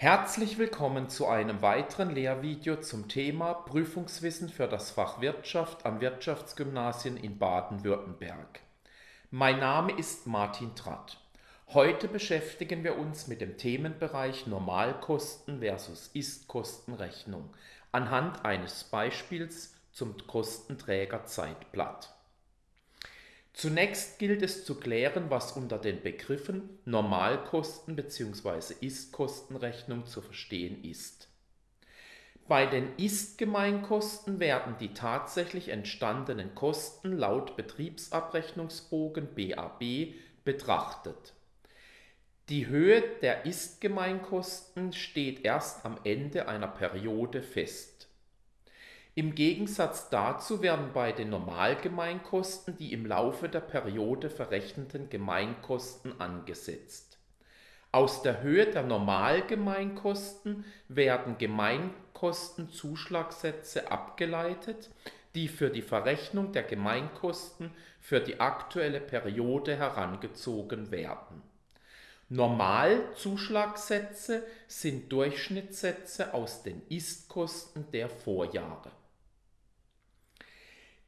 Herzlich willkommen zu einem weiteren Lehrvideo zum Thema Prüfungswissen für das Fach Wirtschaft an Wirtschaftsgymnasien in Baden-Württemberg. Mein Name ist Martin Tratt. Heute beschäftigen wir uns mit dem Themenbereich Normalkosten versus Ist-Kostenrechnung anhand eines Beispiels zum Kostenträgerzeitblatt. Zunächst gilt es zu klären, was unter den Begriffen Normalkosten bzw. Ist-Kostenrechnung zu verstehen ist. Bei den Ist-Gemeinkosten werden die tatsächlich entstandenen Kosten laut Betriebsabrechnungsbogen BAB betrachtet. Die Höhe der Ist-Gemeinkosten steht erst am Ende einer Periode fest. Im Gegensatz dazu werden bei den Normalgemeinkosten die im Laufe der Periode verrechneten Gemeinkosten angesetzt. Aus der Höhe der Normalgemeinkosten werden Gemeinkostenzuschlagsätze abgeleitet, die für die Verrechnung der Gemeinkosten für die aktuelle Periode herangezogen werden. Normalzuschlagsätze sind Durchschnittssätze aus den Ist-Kosten der Vorjahre.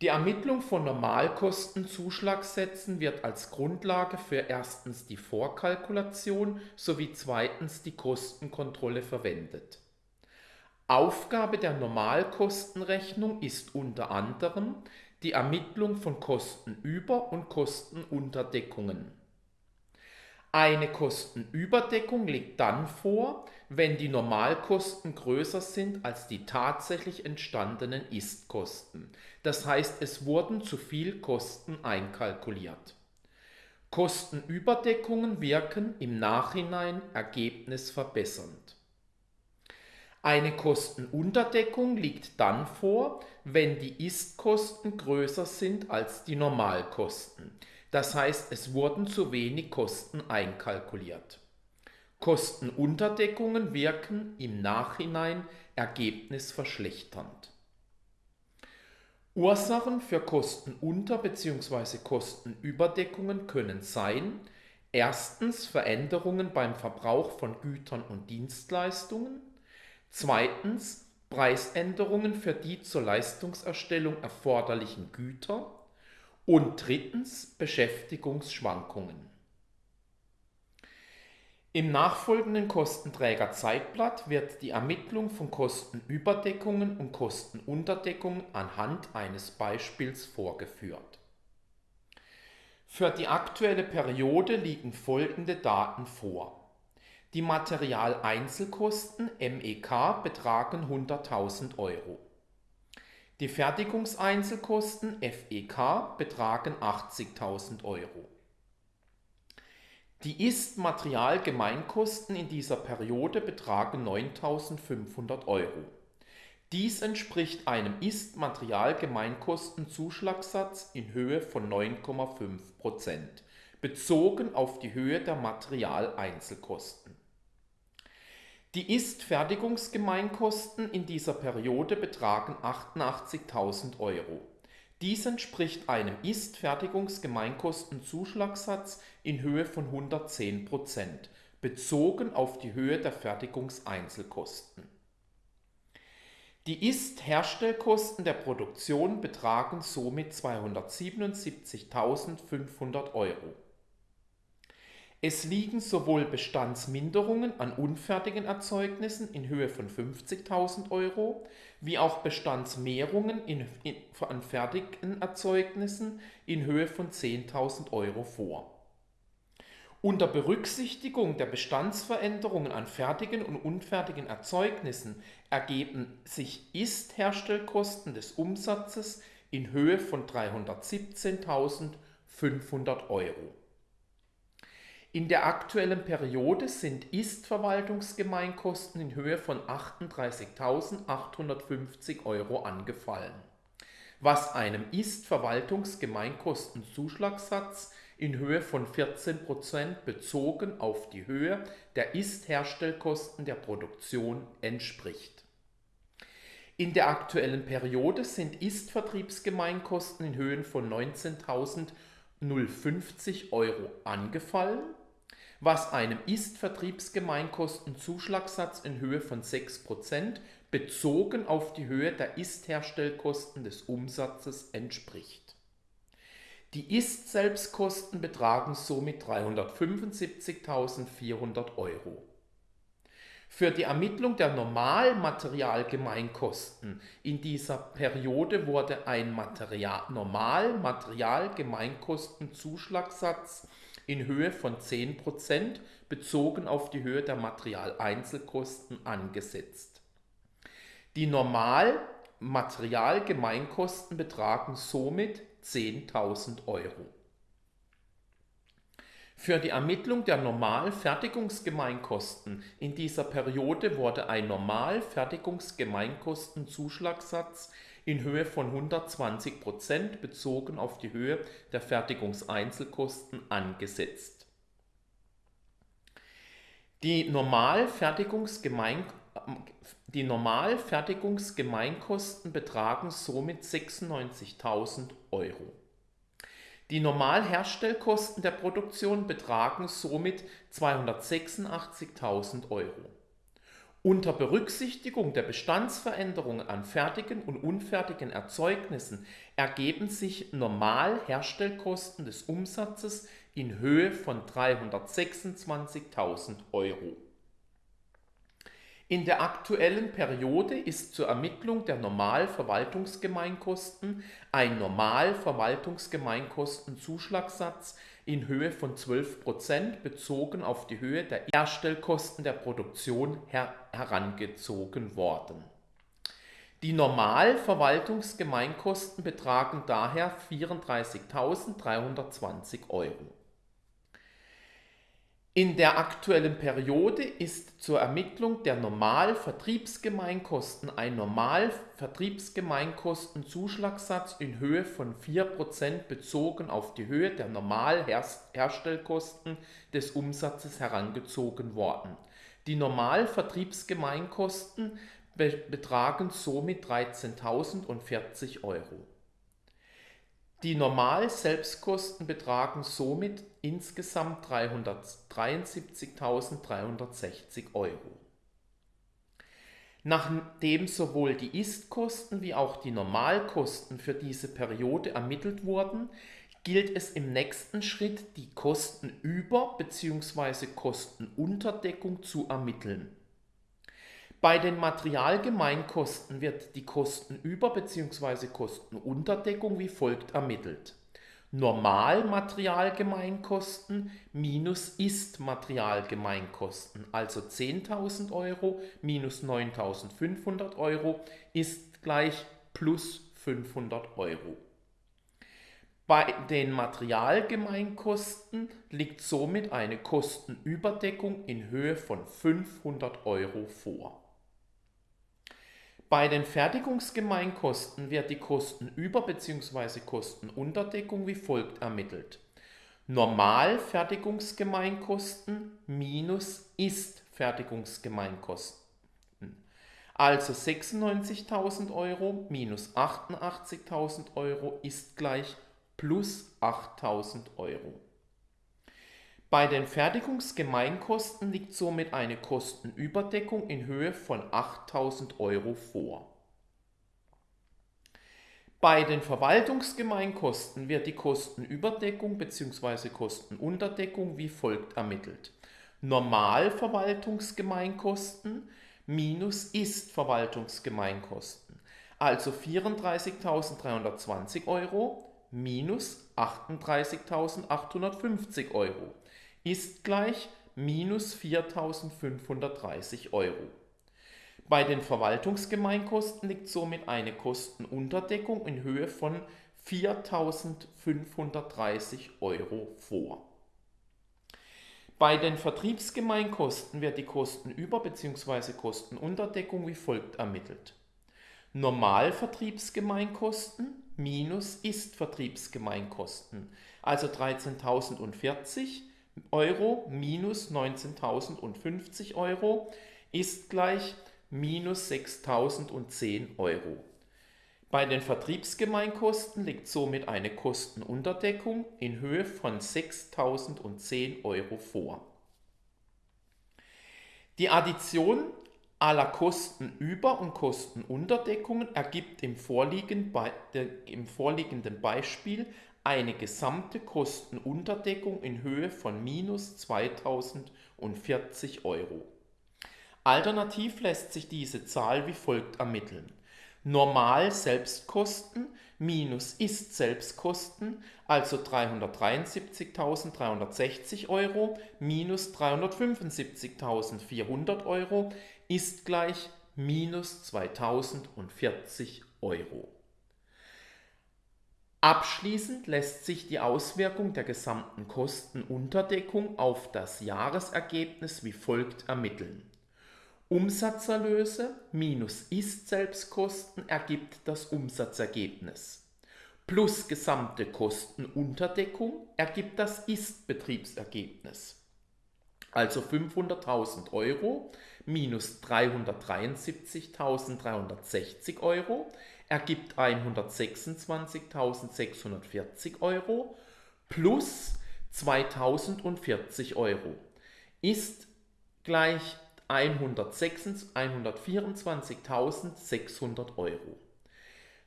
Die Ermittlung von Normalkostenzuschlagsätzen wird als Grundlage für erstens die Vorkalkulation sowie zweitens die Kostenkontrolle verwendet. Aufgabe der Normalkostenrechnung ist unter anderem die Ermittlung von Kostenüber- und Kostenunterdeckungen eine Kostenüberdeckung liegt dann vor, wenn die Normalkosten größer sind als die tatsächlich entstandenen Ist-Kosten. Das heißt, es wurden zu viel Kosten einkalkuliert. Kostenüberdeckungen wirken im Nachhinein ergebnisverbessernd. Eine Kostenunterdeckung liegt dann vor, wenn die Ist-Kosten größer sind als die Normalkosten. Das heißt, es wurden zu wenig Kosten einkalkuliert. Kostenunterdeckungen wirken im Nachhinein ergebnisverschlechternd. Ursachen für Kostenunter- bzw. Kostenüberdeckungen können sein, erstens Veränderungen beim Verbrauch von Gütern und Dienstleistungen, zweitens Preisänderungen für die zur Leistungserstellung erforderlichen Güter und drittens Beschäftigungsschwankungen. Im nachfolgenden Kostenträgerzeitblatt wird die Ermittlung von Kostenüberdeckungen und Kostenunterdeckungen anhand eines Beispiels vorgeführt. Für die aktuelle Periode liegen folgende Daten vor. Die Materialeinzelkosten MEK betragen 100.000 Euro. Die Fertigungseinzelkosten FEK betragen 80.000 Euro. Die Ist-Materialgemeinkosten in dieser Periode betragen 9.500 Euro. Dies entspricht einem Ist-Materialgemeinkostenzuschlagssatz in Höhe von 9,5% bezogen auf die Höhe der Materialeinzelkosten. Die Ist-Fertigungsgemeinkosten in dieser Periode betragen 88.000 Euro. Dies entspricht einem Ist-Fertigungsgemeinkostenzuschlagssatz in Höhe von 110% bezogen auf die Höhe der Fertigungseinzelkosten. Die Ist-Herstellkosten der Produktion betragen somit 277.500 Euro. Es liegen sowohl Bestandsminderungen an unfertigen Erzeugnissen in Höhe von 50.000 Euro wie auch Bestandsmehrungen in, in, an fertigen Erzeugnissen in Höhe von 10.000 Euro vor. Unter Berücksichtigung der Bestandsveränderungen an fertigen und unfertigen Erzeugnissen ergeben sich Ist-Herstellkosten des Umsatzes in Höhe von 317.500 Euro. In der aktuellen Periode sind Ist-Verwaltungsgemeinkosten in Höhe von 38.850 Euro angefallen, was einem Ist-Verwaltungsgemeinkostenzuschlagssatz in Höhe von 14% bezogen auf die Höhe der Ist-Herstellkosten der Produktion entspricht. In der aktuellen Periode sind Ist-Vertriebsgemeinkosten in Höhen von 19.050 Euro angefallen was einem Ist-Vertriebsgemeinkostenzuschlagssatz in Höhe von 6% bezogen auf die Höhe der Ist-Herstellkosten des Umsatzes entspricht. Die Ist-Selbstkosten betragen somit 375.400 Euro. Für die Ermittlung der Normalmaterialgemeinkosten in dieser Periode wurde ein Material Normalmaterialgemeinkostenzuschlagssatz in Höhe von 10% bezogen auf die Höhe der Materialeinzelkosten angesetzt. Die Normalmaterialgemeinkosten betragen somit 10.000 Euro. Für die Ermittlung der Normalfertigungsgemeinkosten in dieser Periode wurde ein Normalfertigungsgemeinkostenzuschlagssatz in Höhe von 120% bezogen auf die Höhe der Fertigungseinzelkosten angesetzt. Die Normalfertigungsgemeinkosten betragen somit 96.000 Euro. Die Normalherstellkosten der Produktion betragen somit 286.000 Euro. Unter Berücksichtigung der Bestandsveränderungen an fertigen und unfertigen Erzeugnissen ergeben sich Normalherstellkosten des Umsatzes in Höhe von 326.000 Euro. In der aktuellen Periode ist zur Ermittlung der Normalverwaltungsgemeinkosten ein Normalverwaltungsgemeinkostenzuschlagssatz in Höhe von 12% bezogen auf die Höhe der Herstellkosten der Produktion her herangezogen worden. Die Normalverwaltungsgemeinkosten betragen daher 34.320 Euro in der aktuellen Periode ist zur Ermittlung der Normalvertriebsgemeinkosten ein Normalvertriebsgemeinkostenzuschlagssatz in Höhe von 4% bezogen auf die Höhe der Normalherstellkosten des Umsatzes herangezogen worden. Die Normalvertriebsgemeinkosten betragen somit 13.040 Euro die Normal-Selbstkosten betragen somit insgesamt 373.360 Euro. Nachdem sowohl die Ist-Kosten wie auch die Normalkosten für diese Periode ermittelt wurden, gilt es im nächsten Schritt, die Kostenüber- bzw. Kostenunterdeckung zu ermitteln bei den Materialgemeinkosten wird die Kostenüber- bzw. Kostenunterdeckung wie folgt ermittelt. Normalmaterialgemeinkosten minus Ist-Materialgemeinkosten, also 10.000 Euro minus 9.500 Euro ist gleich plus 500 Euro. Bei den Materialgemeinkosten liegt somit eine Kostenüberdeckung in Höhe von 500 Euro vor. Bei den Fertigungsgemeinkosten wird die Kostenüber- bzw. Kostenunterdeckung wie folgt ermittelt. Normalfertigungsgemeinkosten minus Ist-Fertigungsgemeinkosten. Also 96.000 Euro minus 88.000 Euro ist gleich plus 8.000 Euro. Bei den Fertigungsgemeinkosten liegt somit eine Kostenüberdeckung in Höhe von 8.000 Euro vor. Bei den Verwaltungsgemeinkosten wird die Kostenüberdeckung bzw. Kostenunterdeckung wie folgt ermittelt. Normalverwaltungsgemeinkosten minus Ist-Verwaltungsgemeinkosten, also 34.320 Euro minus 38.850 Euro ist gleich minus 4.530 Euro. Bei den Verwaltungsgemeinkosten liegt somit eine Kostenunterdeckung in Höhe von 4.530 Euro vor. Bei den Vertriebsgemeinkosten wird die Kostenüber- bzw. Kostenunterdeckung wie folgt ermittelt. Normalvertriebsgemeinkosten minus Ist-Vertriebsgemeinkosten, also 13.040 Euro minus 19.050 Euro ist gleich minus 6.010 Euro. Bei den Vertriebsgemeinkosten liegt somit eine Kostenunterdeckung in Höhe von 6.010 Euro vor. Die Addition aller Kostenüber- und Kostenunterdeckungen ergibt im vorliegenden Beispiel eine gesamte Kostenunterdeckung in Höhe von minus 2040 Euro. Alternativ lässt sich diese Zahl wie folgt ermitteln. Normal Selbstkosten minus Ist-Selbstkosten, also 373.360 Euro minus 375.400 Euro, ist gleich minus 2040 Euro. Abschließend lässt sich die Auswirkung der gesamten Kostenunterdeckung auf das Jahresergebnis wie folgt ermitteln. Umsatzerlöse minus Ist-Selbstkosten ergibt das Umsatzergebnis. Plus gesamte Kostenunterdeckung ergibt das Ist-Betriebsergebnis. Also 500.000 Euro minus 373.360 Euro ergibt 126.640 Euro plus 2040 Euro ist gleich 124.600 Euro.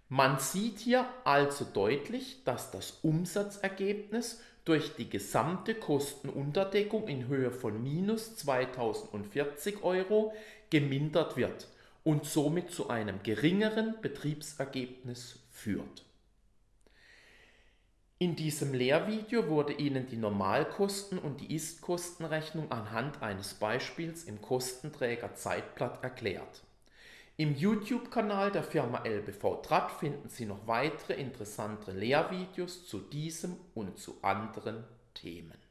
Man sieht hier also deutlich, dass das Umsatzergebnis durch die gesamte Kostenunterdeckung in Höhe von minus 2040 Euro gemindert wird und somit zu einem geringeren Betriebsergebnis führt. In diesem Lehrvideo wurde Ihnen die Normalkosten und die Ist-Kostenrechnung anhand eines Beispiels im Kostenträger Zeitblatt erklärt. Im YouTube-Kanal der Firma LBV Trat finden Sie noch weitere interessante Lehrvideos zu diesem und zu anderen Themen.